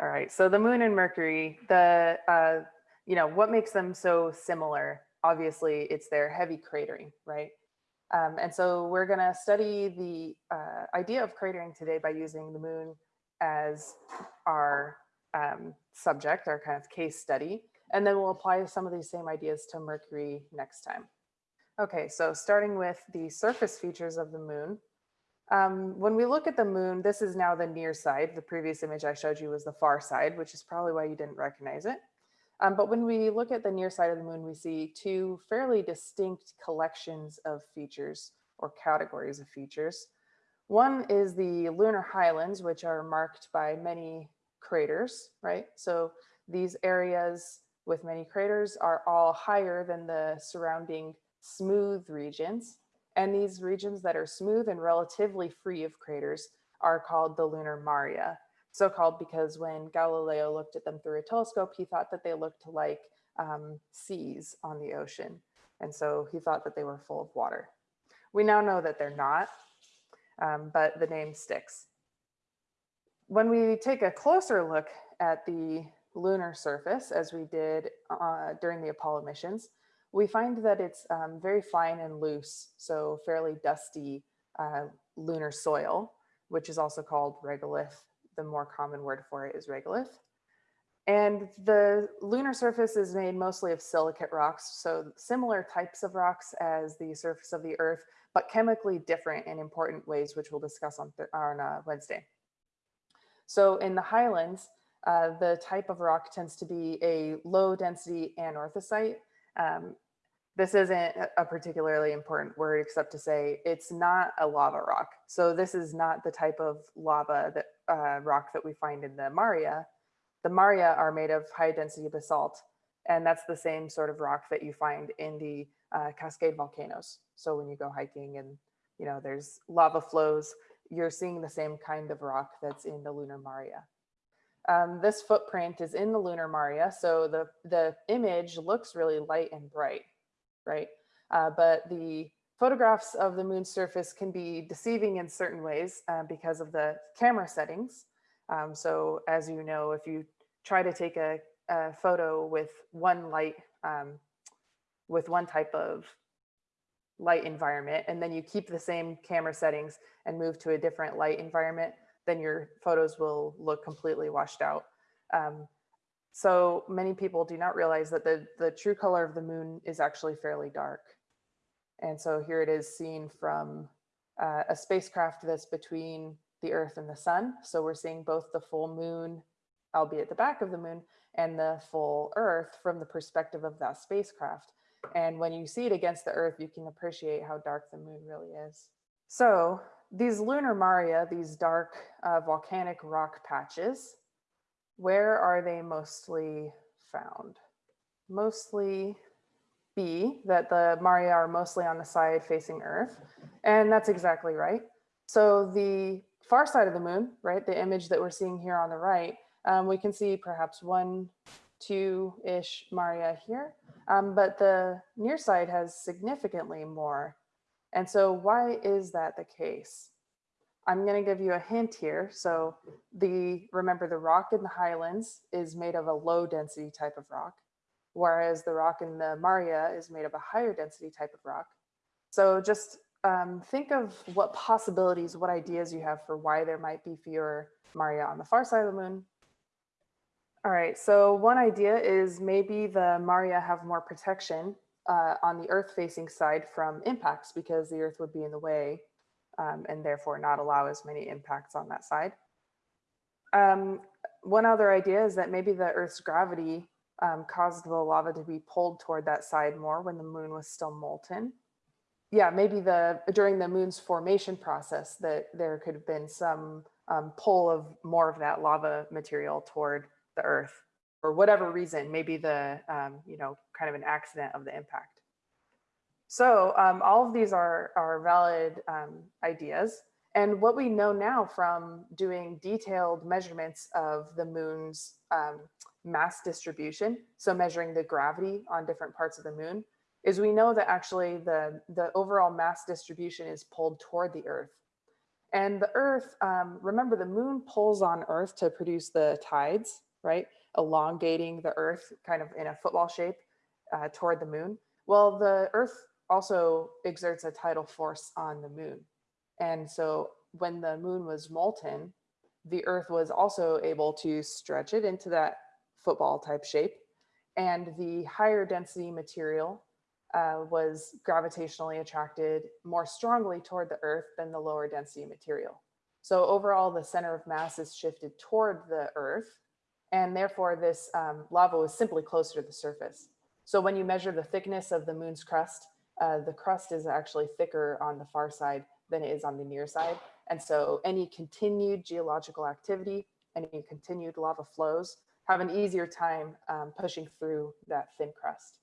All right, so the moon and Mercury, the, uh, you know, what makes them so similar? Obviously, it's their heavy cratering, right? Um, and so we're gonna study the uh, idea of cratering today by using the moon as our um, subject, our kind of case study. And then we'll apply some of these same ideas to Mercury next time. Okay, so starting with the surface features of the moon. Um, when we look at the moon, this is now the near side. The previous image I showed you was the far side, which is probably why you didn't recognize it. Um, but when we look at the near side of the moon, we see two fairly distinct collections of features or categories of features. One is the lunar highlands, which are marked by many craters, right? So these areas with many craters are all higher than the surrounding smooth regions. And these regions that are smooth and relatively free of craters are called the lunar maria. So called because when Galileo looked at them through a telescope, he thought that they looked like um, seas on the ocean. And so he thought that they were full of water. We now know that they're not, um, but the name sticks. When we take a closer look at the lunar surface, as we did uh, during the Apollo missions, we find that it's um, very fine and loose, so fairly dusty uh, lunar soil, which is also called regolith. The more common word for it is regolith. And the lunar surface is made mostly of silicate rocks, so similar types of rocks as the surface of the Earth, but chemically different in important ways, which we'll discuss on, on uh, Wednesday. So in the highlands, uh, the type of rock tends to be a low density anorthosite, um, this isn't a particularly important word except to say it's not a lava rock. So this is not the type of lava that uh, rock that we find in the Maria. The Maria are made of high density basalt and that's the same sort of rock that you find in the uh, Cascade volcanoes. So when you go hiking and you know there's lava flows, you're seeing the same kind of rock that's in the lunar Maria. Um, this footprint is in the lunar Maria, so the, the image looks really light and bright, right? Uh, but the photographs of the moon's surface can be deceiving in certain ways uh, because of the camera settings. Um, so as you know, if you try to take a, a photo with one light, um, with one type of light environment, and then you keep the same camera settings and move to a different light environment, then your photos will look completely washed out. Um, so many people do not realize that the, the true color of the moon is actually fairly dark. And so here it is seen from uh, a spacecraft that's between the earth and the sun. So we're seeing both the full moon, albeit the back of the moon, and the full earth from the perspective of that spacecraft. And when you see it against the earth, you can appreciate how dark the moon really is. So these lunar maria, these dark uh, volcanic rock patches, where are they mostly found? Mostly B, that the maria are mostly on the side facing Earth. And that's exactly right. So the far side of the moon, right, the image that we're seeing here on the right, um, we can see perhaps one, two-ish maria here, um, but the near side has significantly more and so why is that the case? I'm going to give you a hint here. So the remember the rock in the highlands is made of a low density type of rock, whereas the rock in the Maria is made of a higher density type of rock. So just um, think of what possibilities, what ideas you have for why there might be fewer Maria on the far side of the moon. All right, so one idea is maybe the Maria have more protection uh, on the earth facing side from impacts because the earth would be in the way um, and therefore not allow as many impacts on that side. Um, one other idea is that maybe the earth's gravity um, caused the lava to be pulled toward that side more when the moon was still molten. Yeah, maybe the during the moon's formation process that there could have been some um, pull of more of that lava material toward the earth for whatever reason, maybe the, um, you know, kind of an accident of the impact. So um, all of these are, are valid um, ideas. And what we know now from doing detailed measurements of the moon's um, mass distribution, so measuring the gravity on different parts of the moon, is we know that actually the, the overall mass distribution is pulled toward the earth. And the Earth, um, remember the moon pulls on Earth to produce the tides, right? Elongating the Earth kind of in a football shape uh, toward the moon. Well, the Earth also exerts a tidal force on the moon. And so when the moon was molten, the Earth was also able to stretch it into that football type shape. And the higher density material uh, was gravitationally attracted more strongly toward the Earth than the lower density material. So overall, the center of mass is shifted toward the Earth, and therefore this um, lava was simply closer to the surface. So when you measure the thickness of the moon's crust, uh, the crust is actually thicker on the far side than it is on the near side. And so any continued geological activity, any continued lava flows have an easier time um, pushing through that thin crust.